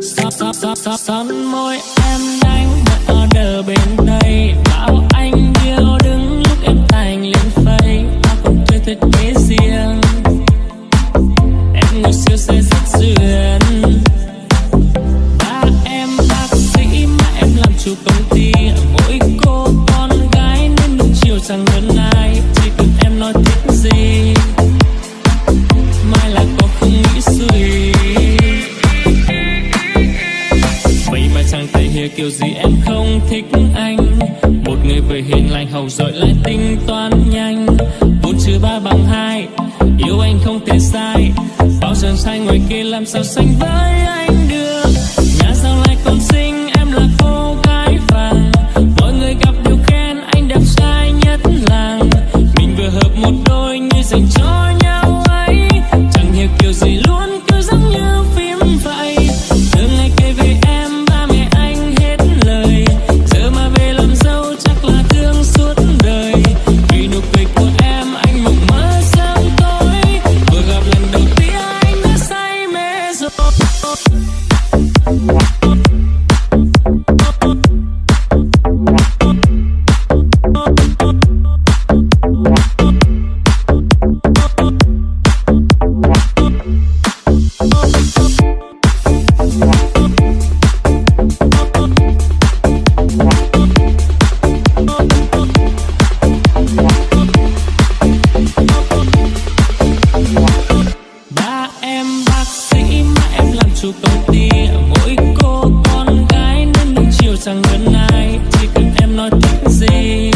Son, son, son môi em đánh một order bên đây. Bảo anh yêu đứng lúc em thành lên phây. Tao cũng chơi thiết kế riêng. Em ngồi siêu xe rất duyên. Ba em bác sĩ mà em làm chủ công ty. Mỗi cô con gái nên đừng chiều chẳng hơn ai kiểu gì em không thích anh? Một người vừa hiền lành hậu rồi lại tính toán nhanh. Bốn trừ ba bằng hai, Yêu anh không thể sai. Bao giờ sai ngoài kia làm sao sánh với anh được? Nhà sao lại còn xinh, em là cô gái vàng. Mọi người gặp đều khen anh đẹp trai nhất làng. Mình vừa hợp một đôi như dành cho em bác sĩ mà em làm chủ công ty. Mỗi cô con gái nên được chiều chẳng gần ai Chỉ cần em nói thích gì.